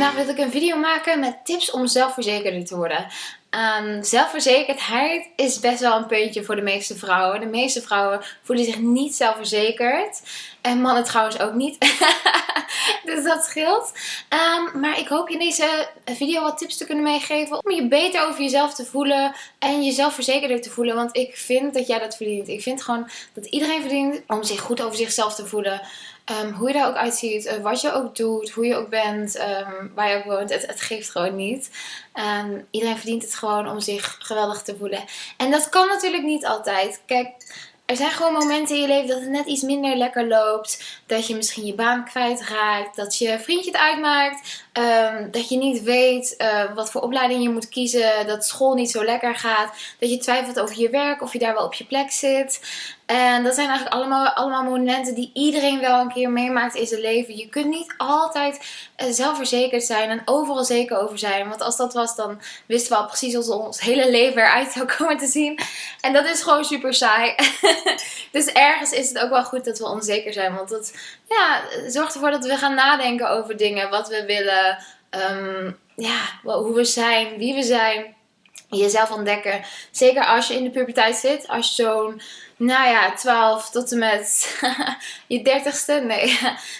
Vandaag wil ik een video maken met tips om zelfverzekerder te worden. Um, zelfverzekerdheid is best wel een puntje voor de meeste vrouwen. De meeste vrouwen voelen zich niet zelfverzekerd. En mannen trouwens ook niet. dus dat scheelt. Um, maar ik hoop je in deze video wat tips te kunnen meegeven. Om je beter over jezelf te voelen. En jezelf verzekerder te voelen. Want ik vind dat jij dat verdient. Ik vind gewoon dat iedereen verdient om zich goed over zichzelf te voelen. Um, hoe je daar ook uitziet, uh, wat je ook doet, hoe je ook bent, um, waar je ook woont. Het, geeft gewoon niet. Um, iedereen verdient het gewoon om zich geweldig te voelen. En dat kan natuurlijk niet altijd. Kijk, er zijn gewoon momenten in je leven dat het net iets minder lekker loopt. Dat je misschien je baan kwijtraakt. Dat je vriendje het uitmaakt. Um, dat je niet weet uh, wat voor opleiding je moet kiezen. Dat school niet zo lekker gaat. Dat je twijfelt over je werk. Of je daar wel op je plek zit. En dat zijn eigenlijk allemaal, allemaal momenten die iedereen wel een keer meemaakt in zijn leven. Je kunt niet altijd uh, zelfverzekerd zijn en overal zeker over zijn. Want als dat was, dan wisten we al precies hoe ons hele leven eruit zou komen te zien. En dat is gewoon super saai. dus ergens is het ook wel goed dat we onzeker zijn. Want dat ja, zorgt ervoor dat we gaan nadenken over dingen. Wat we willen. Um, ja, hoe we zijn. Wie we zijn. Jezelf ontdekken. Zeker als je in de puberteit zit. Als je zo'n nou ja, 12 tot en met je dertigste. Nee,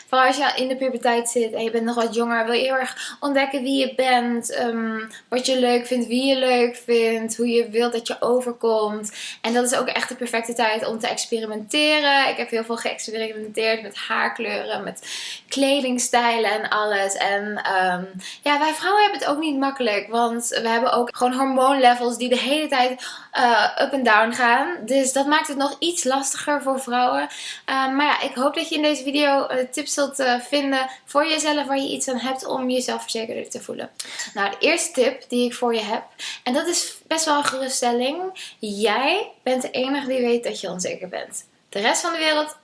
vooral als je in de puberteit zit en je bent nog wat jonger, wil je heel erg ontdekken wie je bent, um, wat je leuk vindt, wie je leuk vindt, hoe je wilt dat je overkomt. En dat is ook echt de perfecte tijd om te experimenteren. Ik heb heel veel geëxperimenteerd met haarkleuren, met kledingstijlen en alles. En um, ja, wij vrouwen hebben het ook niet makkelijk, want we hebben ook gewoon hormoonlevels die de hele tijd uh, up en down gaan. Dus dat maakt het nog iets lastiger voor vrouwen. Uh, maar ja, ik hoop dat je in deze video uh, tips zult vinden voor jezelf waar je iets aan hebt om jezelf verzekerder te voelen. Nou, de eerste tip die ik voor je heb, en dat is best wel een geruststelling. Jij bent de enige die weet dat je onzeker bent. De rest van de wereld,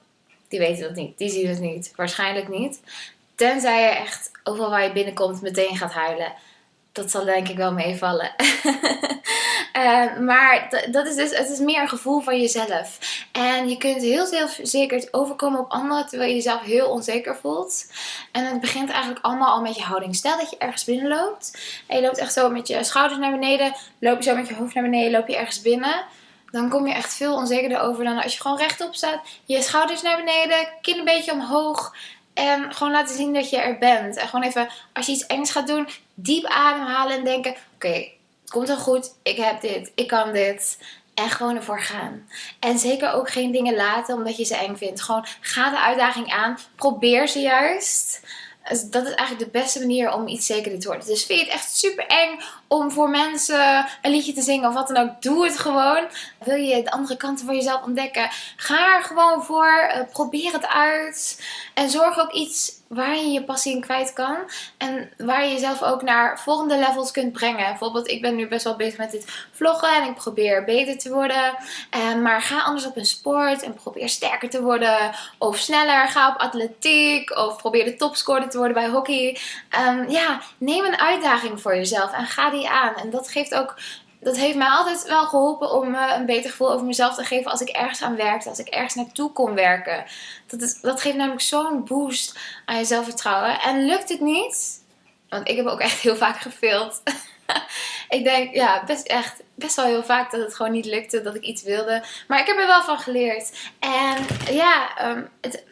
die weet dat niet. Die ziet het niet. Waarschijnlijk niet. Tenzij je echt overal waar je binnenkomt meteen gaat huilen. Dat zal denk ik wel meevallen. Uh, maar dat is dus, het is meer een gevoel van jezelf. En je kunt heel zelfverzekerd overkomen op anderen terwijl je jezelf heel onzeker voelt. En het begint eigenlijk allemaal al met je houding. Stel dat je ergens binnenloopt en je loopt echt zo met je schouders naar beneden, loop je zo met je hoofd naar beneden, loop je ergens binnen. Dan kom je echt veel onzekerder over dan als je gewoon rechtop staat. Je schouders naar beneden, kin een beetje omhoog. En gewoon laten zien dat je er bent. En gewoon even, als je iets engs gaat doen, diep ademhalen en denken... Oké, het komt wel goed, ik heb dit, ik kan dit. En gewoon ervoor gaan. En zeker ook geen dingen laten omdat je ze eng vindt. Gewoon ga de uitdaging aan. Probeer ze juist. Dat is eigenlijk de beste manier om iets zekerder te worden. Dus vind je het echt super eng om voor mensen een liedje te zingen of wat dan ook. Doe het gewoon. Wil je de andere kanten van jezelf ontdekken? Ga er gewoon voor. Uh, probeer het uit. En zorg ook iets waar je je passie in kwijt kan. En waar je jezelf ook naar volgende levels kunt brengen. Bijvoorbeeld, ik ben nu best wel bezig met dit vloggen. En ik probeer beter te worden. Uh, maar ga anders op een sport. En probeer sterker te worden. Of sneller. Ga op atletiek. Of probeer de topscorer te worden bij hockey. Um, ja, neem een uitdaging voor jezelf. En ga aan. En dat geeft ook dat heeft mij altijd wel geholpen om me een beter gevoel over mezelf te geven als ik ergens aan werkte, als ik ergens naartoe kon werken. Dat, is, dat geeft namelijk zo'n boost aan je zelfvertrouwen. En lukt het niet, want ik heb ook echt heel vaak gefaild. ik denk, ja, best echt, best wel heel vaak dat het gewoon niet lukte, dat ik iets wilde. Maar ik heb er wel van geleerd. En ja, um, het,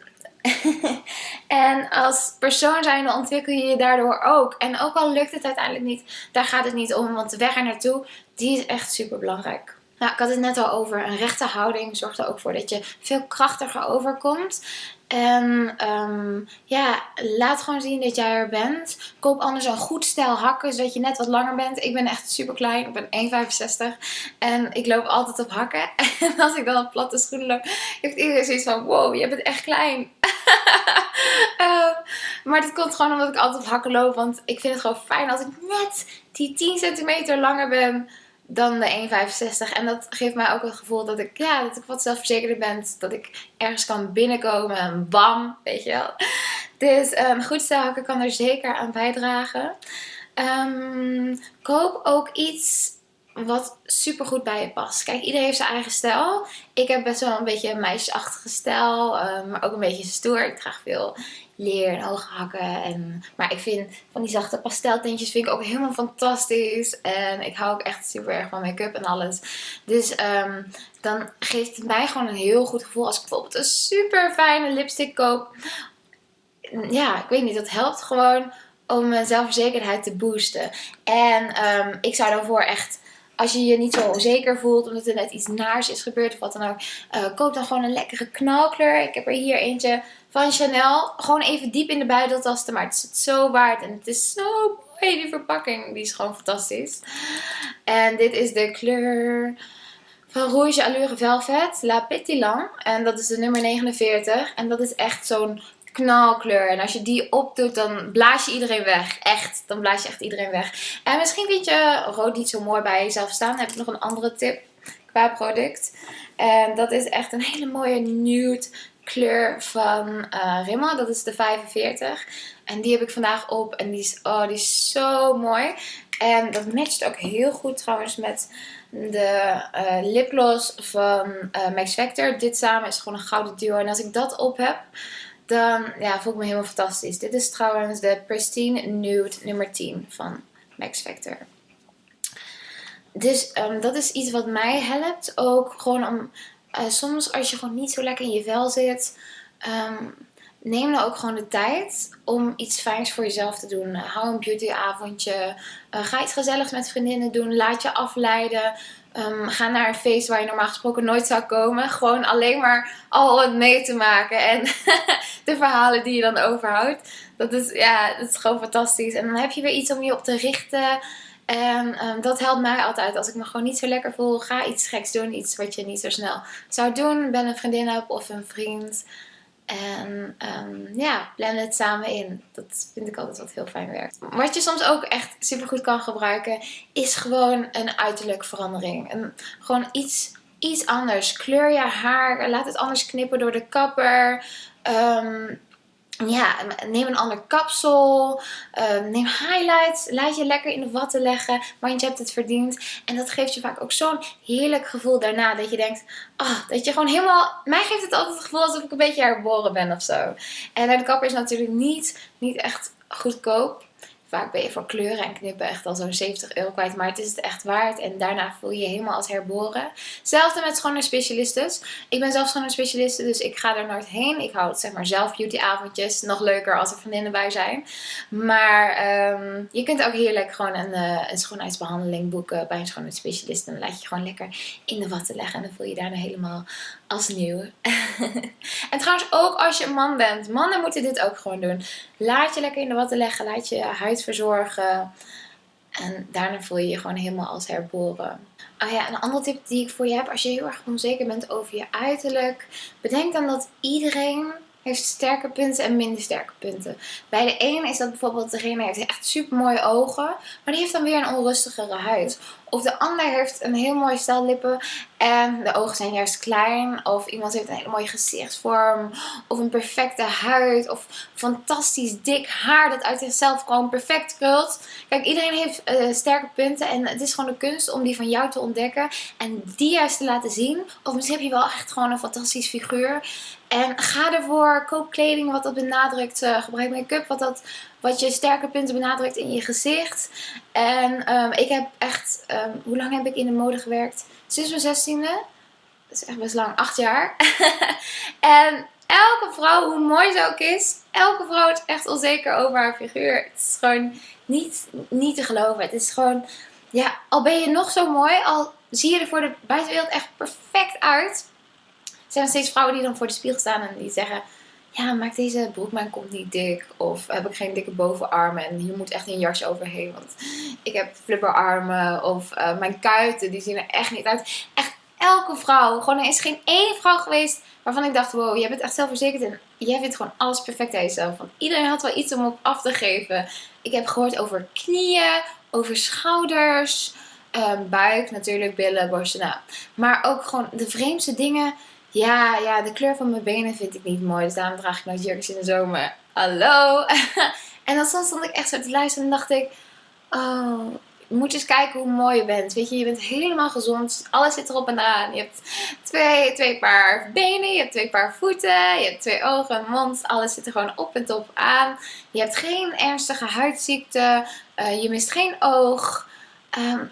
en als persoon zijnde ontwikkel je je daardoor ook. En ook al lukt het uiteindelijk niet, daar gaat het niet om. Want de weg er naartoe, die is echt super belangrijk. Nou, ik had het net al over. Een rechte houding zorgt er ook voor dat je veel krachtiger overkomt. En um, ja, laat gewoon zien dat jij er bent. Koop anders een goed stel hakken, zodat je net wat langer bent. Ik ben echt super klein. Ik ben 1,65. En ik loop altijd op hakken. En als ik dan op platte schoenen loop, heeft iedereen zoiets van... Wow, je bent echt klein. Uh, maar dat komt gewoon omdat ik altijd hakken loop. Want ik vind het gewoon fijn als ik net die 10 centimeter langer ben dan de 1,65. En dat geeft mij ook het gevoel dat ik, ja, dat ik wat zelfverzekerder ben. Dat ik ergens kan binnenkomen en bam, weet je wel. Dus um, goed stelhakken kan er zeker aan bijdragen. Um, koop ook iets wat super goed bij je past. Kijk, iedereen heeft zijn eigen stijl. Ik heb best wel een beetje een meisjesachtige stijl, uh, maar ook een beetje stoer. Ik draag veel leer en hoge hakken. En, maar ik vind van die zachte pasteltintjes vind ik ook helemaal fantastisch. En ik hou ook echt super erg van make-up en alles. Dus um, dan geeft het mij gewoon een heel goed gevoel als ik bijvoorbeeld een super fijne lipstick koop. Ja, ik weet niet, dat helpt gewoon om mijn zelfverzekerdheid te boosten. En um, ik zou daarvoor echt als je je niet zo onzeker voelt, omdat er net iets naars is gebeurd of wat dan ook, uh, koop dan gewoon een lekkere knalkleur. Ik heb er hier eentje van Chanel. Gewoon even diep in de buidel tasten, maar het is het zo waard. En het is zo mooi, die verpakking. Die is gewoon fantastisch. En dit is de kleur van Rouge Allure Velvet, La Pétillant. En dat is de nummer 49. En dat is echt zo'n knalkleur. En als je die opdoet, dan blaas je iedereen weg. Echt, dan blaas je echt iedereen weg. En misschien vind je rood niet zo mooi bij jezelf staan. Dan heb ik nog een andere tip qua product. En dat is echt een hele mooie nude kleur van uh, Rimmel. Dat is de 45. En die heb ik vandaag op. En die is, oh, die is zo mooi. En dat matcht ook heel goed trouwens met de uh, lipgloss van uh, Max Factor. Dit samen is gewoon een gouden duo. En als ik dat op heb, dan ja, voel ik me helemaal fantastisch. Dit is trouwens de Pristine Nude nummer 10 van Max Factor. Dus um, dat is iets wat mij helpt. Ook gewoon om uh, soms als je gewoon niet zo lekker in je vel zit. Um, neem dan ook gewoon de tijd om iets fijns voor jezelf te doen. hou een beautyavondje. Uh, ga iets gezelligs met vriendinnen doen. Laat je afleiden. Um, ga naar een feest waar je normaal gesproken nooit zou komen. Gewoon alleen maar al het mee te maken. En de verhalen die je dan overhoudt. Dat is, ja, dat is gewoon fantastisch. En dan heb je weer iets om je op te richten. En um, dat helpt mij altijd. Als ik me gewoon niet zo lekker voel, ga iets geks doen. Iets wat je niet zo snel zou doen. Ben een vriendin hebt of een vriend. En um, ja, blend het samen in. Dat vind ik altijd wat heel fijn werkt. Wat je soms ook echt super goed kan gebruiken, is gewoon een uiterlijk verandering. En gewoon iets, iets anders. Kleur je haar, laat het anders knippen door de kapper. Um, ja, neem een ander kapsel. Uh, neem highlights. Laat je lekker in de watten leggen. Want je hebt het verdiend. En dat geeft je vaak ook zo'n heerlijk gevoel daarna. Dat je denkt, oh, dat je gewoon helemaal... Mij geeft het altijd het gevoel alsof ik een beetje herboren ben of zo. En de kapper is natuurlijk niet, niet echt goedkoop vaak ben je voor kleuren en knippen echt al zo'n 70 euro kwijt. Maar het is het echt waard. En daarna voel je je helemaal als herboren. Hetzelfde met schoonheidsspecialistes. Ik ben zelf schoonheidsspecialiste, dus ik ga er nooit heen. Ik hou het zeg maar zelf beautyavondjes. Nog leuker als er vriendinnen bij zijn. Maar ehm, je kunt ook heerlijk gewoon een, uh, een schoonheidsbehandeling boeken bij een schoonheidsspecialist. En dan laat je gewoon lekker in de watten leggen. En dan voel je je daarna helemaal als nieuw. en trouwens ook als je een man bent. Mannen moeten dit ook gewoon doen. Laat je lekker in de watten leggen. Laat je huid verzorgen. En daarna voel je je gewoon helemaal als herboren. Oh ja, een andere tip die ik voor je heb. Als je heel erg onzeker bent over je uiterlijk. Bedenk dan dat iedereen heeft sterke punten en minder sterke punten. Bij de een is dat bijvoorbeeld degene heeft echt super mooie ogen, maar die heeft dan weer een onrustigere huid. Of de ander heeft een heel mooi stel lippen en de ogen zijn juist klein. Of iemand heeft een hele mooie gezichtsvorm. Of een perfecte huid. Of fantastisch dik haar dat uit zichzelf gewoon perfect krult. Kijk, iedereen heeft uh, sterke punten. En het is gewoon de kunst om die van jou te ontdekken. En die juist te laten zien. Of misschien heb je wel echt gewoon een fantastisch figuur. En ga ervoor. Koop kleding wat dat benadrukt. Uh, gebruik make-up wat dat wat je sterke punten benadrukt in je gezicht. En um, ik heb echt, um, hoe lang heb ik in de mode gewerkt? Sinds mijn zestiende. Dat is echt best lang, acht jaar. en elke vrouw, hoe mooi ze ook is, elke vrouw is echt onzeker over haar figuur. Het is gewoon niet, niet te geloven. Het is gewoon, ja, al ben je nog zo mooi, al zie je er voor de buitenwereld echt perfect uit. Er zijn steeds vrouwen die dan voor de spiegel staan en die zeggen ja, maakt deze broek mijn niet dik? Of heb ik geen dikke bovenarmen en hier moet echt een jasje overheen, want ik heb flipperarmen. Of uh, mijn kuiten, die zien er echt niet uit. Echt elke vrouw, gewoon er is geen één vrouw geweest waarvan ik dacht, wow, jij bent echt zelfverzekerd en jij vindt gewoon alles perfect aan jezelf. Want iedereen had wel iets om op af te geven. Ik heb gehoord over knieën, over schouders, um, buik natuurlijk, billen, borsten. Nou, maar ook gewoon de vreemdste dingen ja, ja, de kleur van mijn benen vind ik niet mooi. Dus daarom draag ik nooit jurkjes in de zomer. Hallo! en dan stond ik echt zo te luisteren en dacht ik... Oh, moet eens kijken hoe mooi je bent. Weet je, je bent helemaal gezond. Alles zit erop en aan. Je hebt twee, twee paar benen, je hebt twee paar voeten, je hebt twee ogen, mond. Alles zit er gewoon op en top aan. Je hebt geen ernstige huidziekte. Uh, je mist geen oog. Um,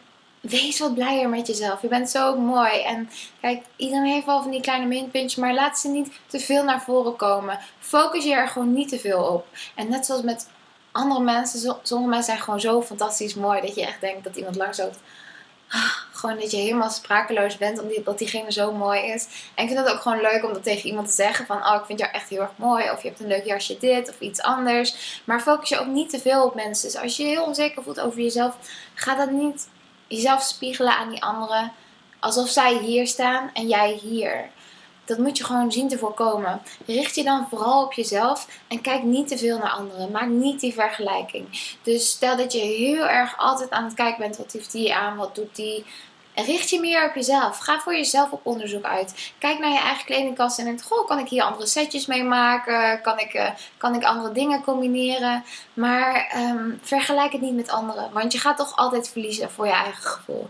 wees wat blijer met jezelf. Je bent zo mooi. En kijk, iedereen heeft wel van die kleine minpuntjes, maar laat ze niet te veel naar voren komen. Focus je er gewoon niet te veel op. En net zoals met andere mensen, sommige mensen zijn gewoon zo fantastisch mooi dat je echt denkt dat iemand langs loopt. Ah, gewoon dat je helemaal sprakeloos bent omdat diegene zo mooi is. En ik vind het ook gewoon leuk om dat tegen iemand te zeggen. Van, oh, ik vind jou echt heel erg mooi. Of je hebt een leuk jasje dit of iets anders. Maar focus je ook niet te veel op mensen. Dus als je heel onzeker voelt over jezelf, ga dat niet jezelf spiegelen aan die anderen. Alsof zij hier staan en jij hier. Dat moet je gewoon zien te voorkomen. Richt je dan vooral op jezelf en kijk niet te veel naar anderen. Maak niet die vergelijking. Dus stel dat je heel erg altijd aan het kijken bent. Wat heeft die aan? Wat doet die? Richt je meer op jezelf. Ga voor jezelf op onderzoek uit. Kijk naar je eigen kledingkast en denk, goh, kan ik hier andere setjes mee maken? Kan ik, uh, kan ik andere dingen combineren? Maar um, vergelijk het niet met anderen. Want je gaat toch altijd verliezen voor je eigen gevoel.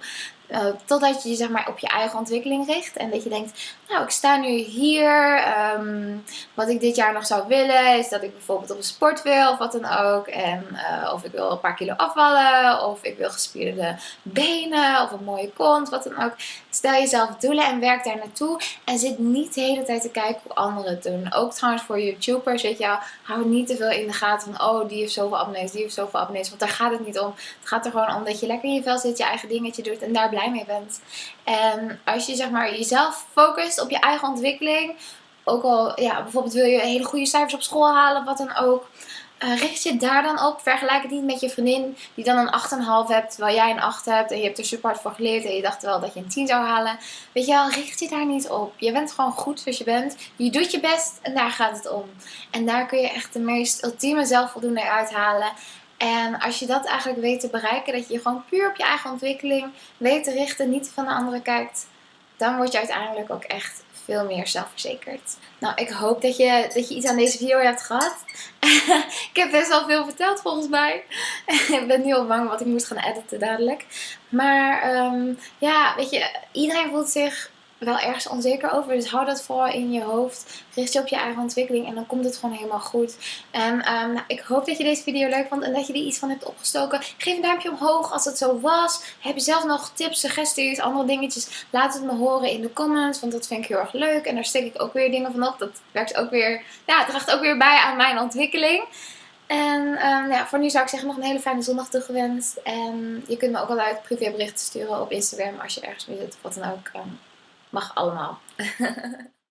Uh, totdat je je zeg maar, op je eigen ontwikkeling richt. En dat je denkt, nou ik sta nu hier. Um, wat ik dit jaar nog zou willen is dat ik bijvoorbeeld op een sport wil of wat dan ook. En uh, of ik wil een paar kilo afvallen. Of ik wil gespierde benen of een mooie kont. Wat dan ook. Stel jezelf doelen en werk daar naartoe. En zit niet de hele tijd te kijken hoe anderen het doen. Ook trouwens voor YouTubers, weet je wel. Hou niet te veel in de gaten van, oh die heeft zoveel abonnees, die heeft zoveel abonnees. Want daar gaat het niet om. Het gaat er gewoon om dat je lekker in je vel zit, je eigen dingetje doet en daar mee bent. En als je zeg maar jezelf focust op je eigen ontwikkeling. Ook al, ja, bijvoorbeeld wil je hele goede cijfers op school halen, wat dan ook. Uh, richt je daar dan op. Vergelijk het niet met je vriendin die dan een 8,5 hebt, terwijl jij een 8 hebt. En je hebt er super hard voor geleerd en je dacht wel dat je een 10 zou halen. Weet je wel, richt je daar niet op. Je bent gewoon goed zoals je bent. Je doet je best en daar gaat het om. En daar kun je echt de meest ultieme zelfvoldoening uithalen. En als je dat eigenlijk weet te bereiken, dat je gewoon puur op je eigen ontwikkeling weet te richten, niet van de anderen kijkt, dan word je uiteindelijk ook echt veel meer zelfverzekerd. Nou, ik hoop dat je, dat je iets aan deze video hebt gehad. ik heb best wel veel verteld volgens mij. ik ben nu al bang wat ik moet gaan editen dadelijk. Maar um, ja, weet je, iedereen voelt zich wel ergens onzeker over. Dus hou dat vooral in je hoofd. Richt je op je eigen ontwikkeling en dan komt het gewoon helemaal goed. En um, ik hoop dat je deze video leuk vond en dat je er iets van hebt opgestoken. Geef een duimpje omhoog als het zo was. Heb je zelf nog tips, suggesties, andere dingetjes? Laat het me horen in de comments, want dat vind ik heel erg leuk. En daar steek ik ook weer dingen van op. Dat werkt ook weer, ja, draagt ook weer bij aan mijn ontwikkeling. En um, ja, voor nu zou ik zeggen nog een hele fijne zondag toegewenst. En je kunt me ook altijd privéberichten sturen op Instagram als je ergens mee zit wat dan ook. Um, Mag allemaal.